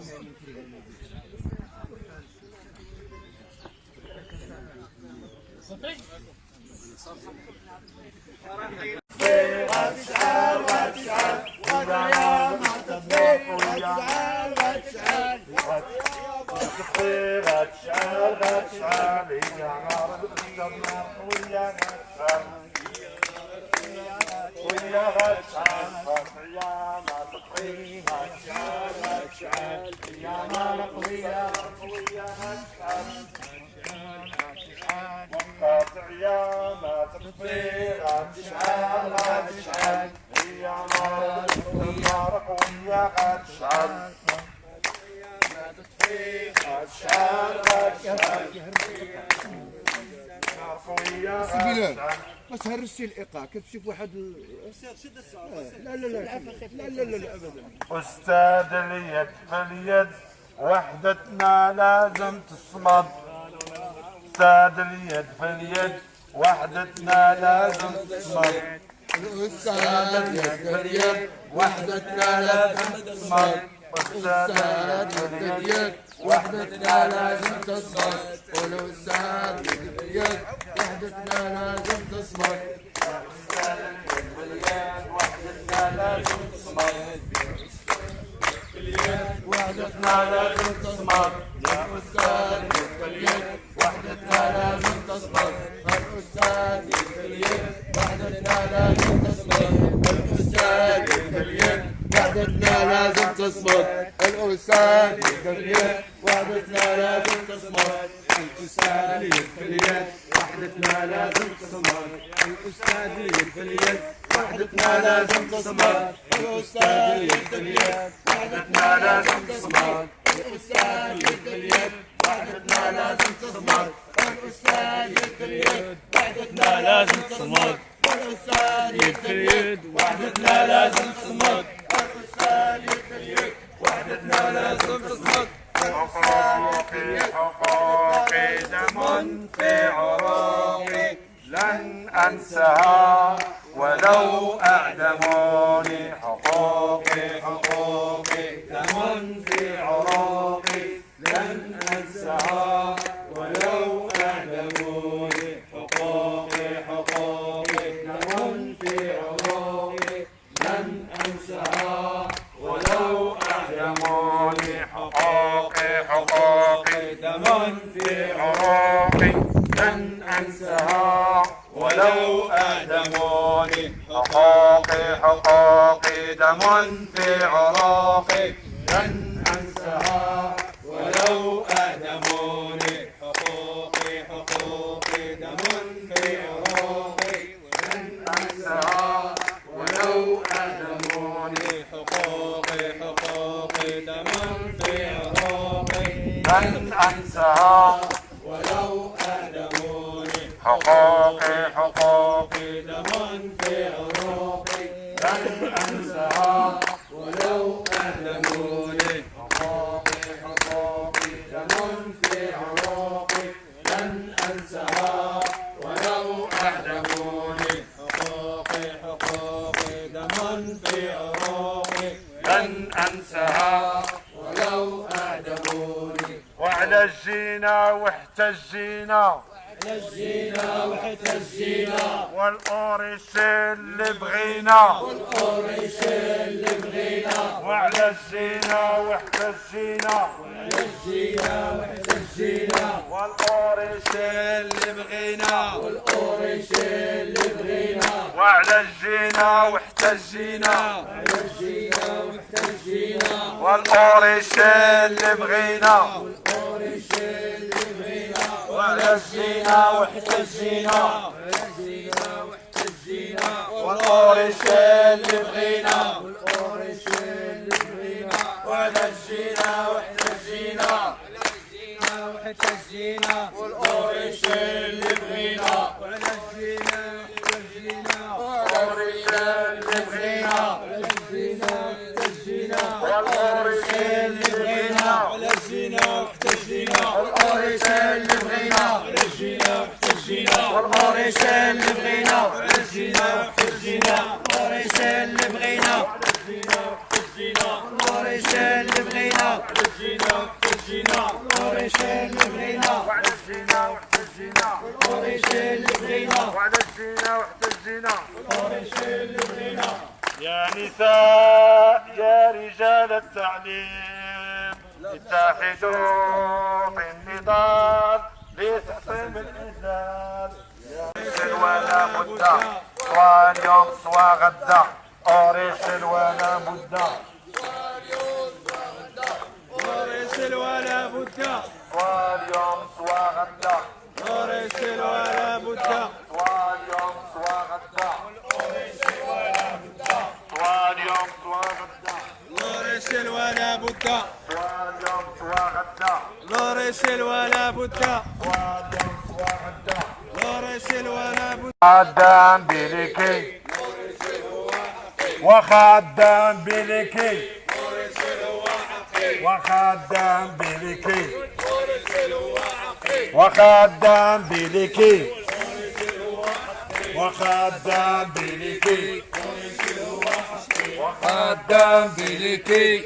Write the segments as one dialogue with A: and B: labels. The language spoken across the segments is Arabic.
A: Yeah. مقضيا منقطعيا ما تقضي لا تشعل لا تشعل هي مرق ويا قد
B: تشعل ما تطفي قد تشعل قد تشعل ما تهرسي الايقاع كتمشي بواحد
A: لا لا لا لا لا لا
B: ابدا
A: أستاذ
B: اليد
A: فاليد وحدتنا لازم تصمد. ساد اليد في اليد وحدتنا لازم تصمد. ساد اليد في اليد وحدتنا لازم تصمد. ساد اليد في اليد وحدتنا لازم تصمد. قولوا ساد اليد في اليد وحدتنا لازم تصمد. ساد اليد في اليد وحدتنا لازم تصمد. وحدتنا لازم تصبر يا أستاذ يتكليك وحدتنا لازم تسمر الأستاذ يتكليك وحدتنا لازم تسمر الأستاذ يتكليك وحدتنا لازم
B: تسمر الأستاذ يتكليك وحدتنا لازم تصبر الأستاذ يتكليك وحدتنا لازم تصمر. الأستاذ يد اليد. وحدتنا لازم تصمر. الأستاذ يد اليد. وحدتنا لازم تصمر. الأستاذ يد واحتجينا
C: نجينا واحتجينا
B: والأوريش اللي بغينا.
C: والقريش اللي بغينا
B: وعلى الجينا واحتجينا
C: نجينا واحتجينا
B: والأوريش اللي بغينا.
C: والقريش اللي بغينا
B: وعلى الجينا واحتجينا
C: نجينا واحتجينا
B: والأوريش اللي بغينا
C: والقريش اللي بغينا.
B: وعلى الجينا واحتجينا
C: واحتجينا
B: والأوريش اللي بغينا
C: اللي بغينا
B: وعلى واحتجينا
C: نجينا واحتجينا
B: والأوريش اللي بغينا قريش اللي بغينا
D: وعلى الزينة واحتجينا
B: قريش اللي بغينا
D: وعلى الزينة واحتجينا
A: يا نساء يا رجال التعليم اتحدوا في النضال لتحطيم الإذلال يا ولا بد سواء اليوم سواء غدا. أوريش ولا بد.
C: ورسل ولا بد.
A: سواء اليوم سواء غدا
C: ورسل ولا بد
A: سواء اليوم سواء غدا سواء اليوم سواء غدا
C: ولا بد.
A: سواء اليوم سواء غدا
C: ولا بد.
A: سواء اليوم سواء غدا
C: ولا بد.
A: خدام بلكي وخدام بلكي وخدام بلكي. وخدام بلكي. وخدام بلكي.
B: قدام بلكي.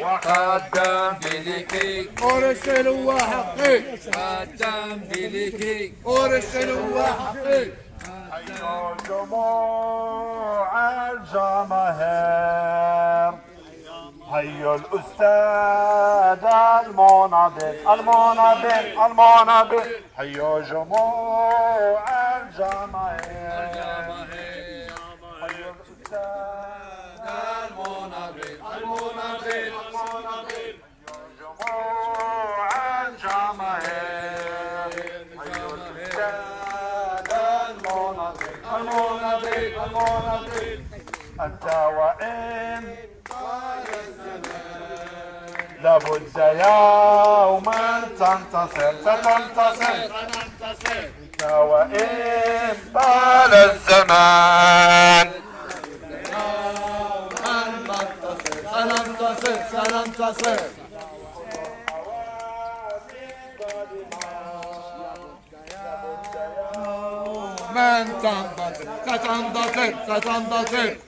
A: وخدام
B: بلكي.
E: ورسل وحقي
B: قدام بلكي.
E: ورسل وحقي
A: أيها جموع الجماهير. هيا الأستاذ المناضل المناضل المناضل هيا جموع الجماهير هيا الأستاذ المناضل المناضل جموع الجماهير الأستاذ أنت وإن لابد يوما تنتصر ستنتصر أنت وإن طال الزمان
E: سننتصر سننتصر من تنتصر ستنتصر ستنتصر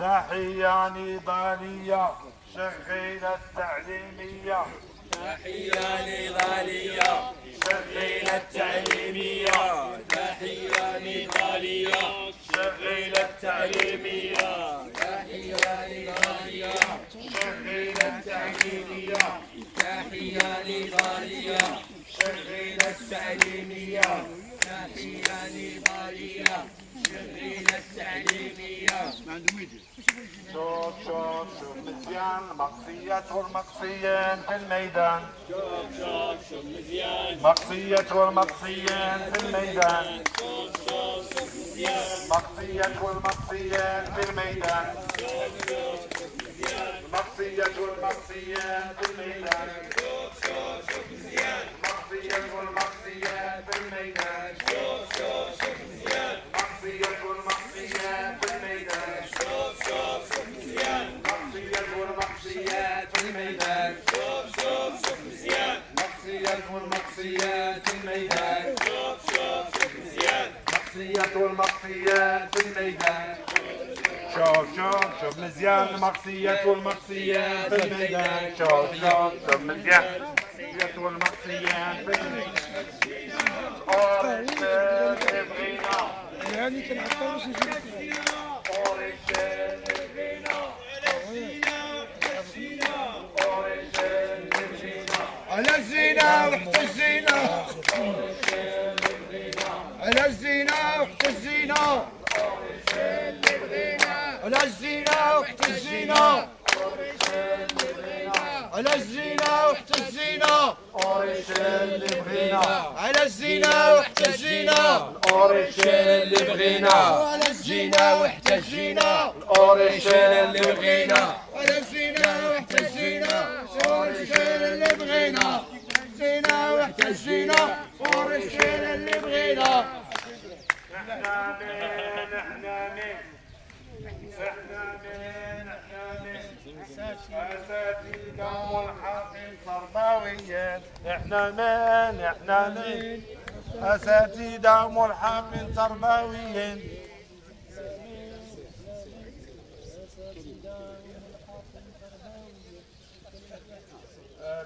A: تحية نضالية شغيلة تعليمية.
C: تحية نضالية
A: شغيلة تعليمية.
C: تحية نضالية
A: شغيلة تعليمية.
C: تحية نضالية
A: شغيلة تعليمية.
C: تحية نضالية
A: شغيلة تعليمية.
C: تحية نضالية. التعليمية
A: شوف شوف شوف مزيان المقصية والمقصيين في الميدان
C: شوف شوف شوف مزيان
A: مقصية والمقصيين في الميدان
C: شوف شوف شوف مزيان
A: مقصية والمقصيين في الميدان مقصية والمقصيين في الميدان والمقصيين في الميدان. مقصية والمقصيين في الميدان. شوف شوف شوف مزيان المقصية والمقصيين في الميدان. شوف شوف شوف مزيان المقصية والمقصيين في الميدان.
E: يعني كنعطلوش
A: أوريشن بغينا أوريشن بغينا
E: على الزينة وحتى الزينة على الزينة وحتى الزينة على الزينة وحتى الزينة على الزينة وحتى الزينة الزينة على الزينة واحتجينا
A: اوريشين اللي بغينا
E: على الزينة واحتجينا
A: اوريشين اللي بغينا
E: على الزينة واحتجينا ورشين اللي بغينا. زينة واحتجينا ورشين اللي بغينا.
A: إحنا مين؟ إحنا مين؟ إحنا مين؟ إحنا مين؟ أساتذة ملحقين تربويين إحنا مين؟ إحنا مين؟ أساتذة ملحقين تربويين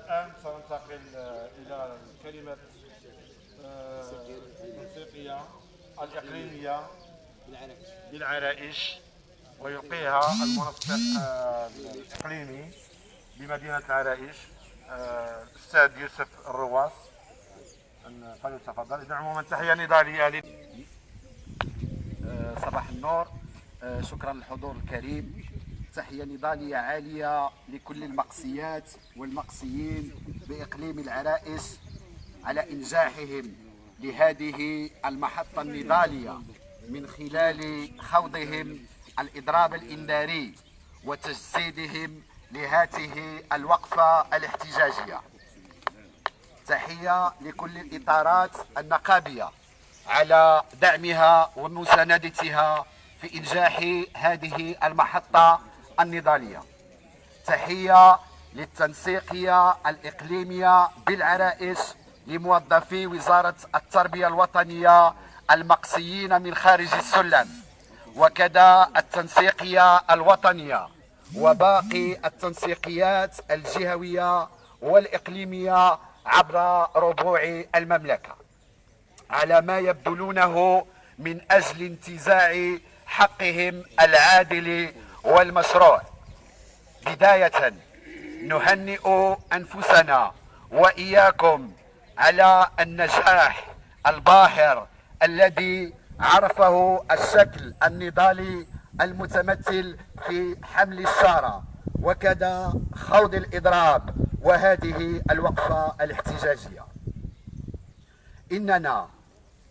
A: الآن سننتقل إلى الكلمة آه، الموسيقية الإقليمية بالعرائش ويلقيها المنسق آه، الإقليمي بمدينة العرائش آه، الأستاذ يوسف الرواس. فليتفضل إذا عموما تحية نضالية
F: آه، صباح النور. آه، شكرا للحضور الكريم. تحية نضالية عالية لكل المقصيات والمقصيين بإقليم العرائش على إنجاحهم لهذه المحطة النضالية من خلال خوضهم الإضراب الإنذاري وتجسيدهم لهذه الوقفة الاحتجاجية. تحية لكل الإطارات النقابية على دعمها ومساندتها في إنجاح هذه المحطة النضالية. تحية للتنسيقية الإقليمية بالعرائش لموظفي وزارة التربية الوطنية المقصيين من خارج السلم وكذا التنسيقية الوطنية وباقي التنسيقيات الجهوية والإقليمية عبر ربوع المملكة. على ما يبذلونه من أجل انتزاع حقهم العادل والمشروع بداية نهنئ أنفسنا وإياكم على النجاح الباهر الذي عرفه الشكل النضالي المتمثل في حمل الشارة وكذا خوض الإضراب وهذه الوقفة الاحتجاجية. إننا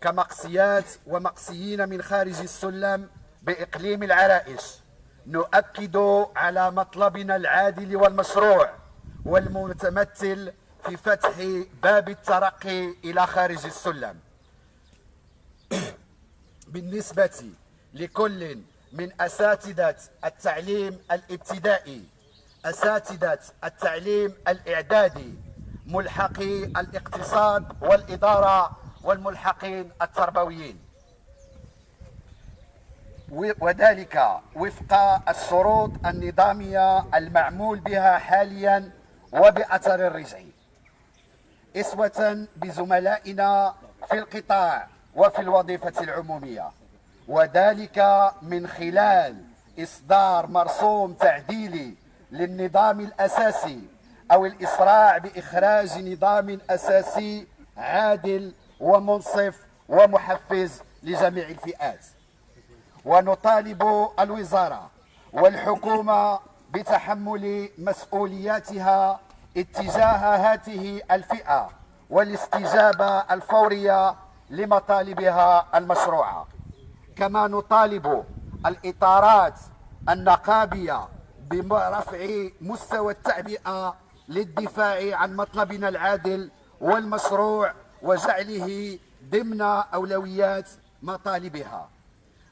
F: كمقصيات ومقصيين من خارج السلم بإقليم العرائش نؤكد على مطلبنا العادل والمشروع والمتمثل في فتح باب الترقي إلى خارج السلم. بالنسبة لكل من أساتذة التعليم الابتدائي أساتذة التعليم الإعدادي ملحقي الاقتصاد والإدارة والملحقين التربويين. وذلك وفق الشروط النظامية المعمول بها حاليا وبأثر الرجعي. إسوة بزملائنا في القطاع وفي الوظيفة العمومية. وذلك من خلال إصدار مرسوم تعديلي للنظام الأساسي أو الإسراع بإخراج نظام أساسي عادل ومنصف ومحفز لجميع الفئات. ونطالب الوزارة والحكومة بتحمل مسؤولياتها اتجاه هذه الفئة والاستجابة الفورية لمطالبها المشروعة. كما نطالب الإطارات النقابية برفع مستوى التعبئة للدفاع عن مطلبنا العادل والمشروع وجعله ضمن أولويات مطالبها.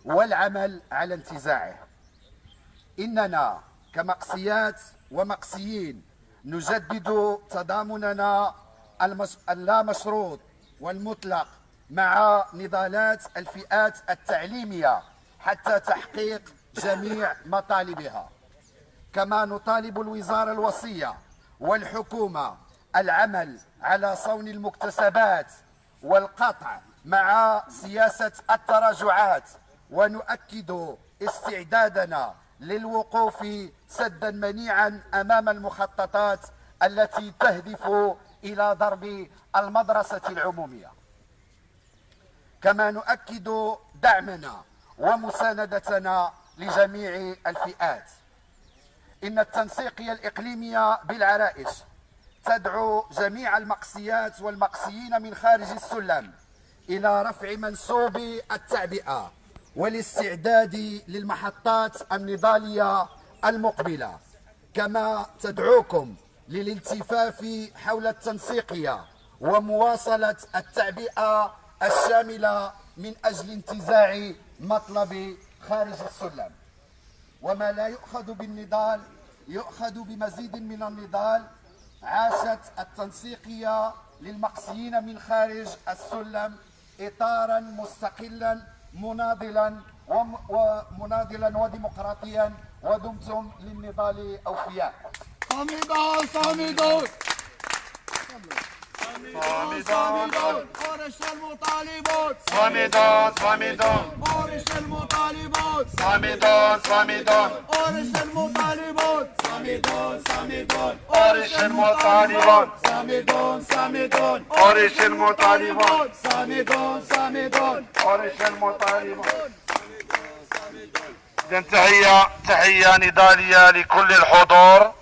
F: والعمل على انتزاعه إننا كمقصيات ومقصيين نجدد تضامننا. اللامشروط والمطلق مع نضالات الفئات التعليمية حتى تحقيق جميع مطالبها كما نطالب الوزارة الوصية والحكومة العمل على صون المكتسبات والقطع مع سياسة التراجعات ونؤكد استعدادنا للوقوف سدا منيعا أمام المخططات التي تهدف إلى ضرب المدرسة العمومية. كما نؤكد دعمنا ومساندتنا لجميع الفئات. إن التنسيقيه الاقليميه بالعرائش تدعو جميع المقسيات والمقسيين من خارج السلم إلى رفع منسوب التعبئة والاستعداد للمحطات النضالية المقبلة كما تدعوكم للالتفاف حول التنسيقية ومواصلة التعبئة الشاملة من أجل انتزاع مطلب خارج السلم. وما لا يؤخذ بالنضال يؤخذ بمزيد من النضال عاشت التنسيقية للمقصيين من خارج السلم إطارا مستقلا مناضلا وم- ومناضلا وديمقراطيا ودمتم للنضال أوفياء.
B: صامدون صامدون صامدون قرش المطالبون
A: صامدون صامدون
B: قرش المطالبون
A: صامدون صامدون
B: قرش المطالبون صامدون صامدون
A: قرش المطالبون
B: صامدون صامدون
A: قرش المطالبون
B: صامدون صامدون
A: قرش المطالبون إذا تحية تحية نضالية لكل الحضور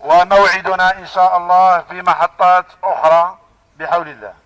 A: وموعدنا إن شاء الله في محطات أخرى بحول الله.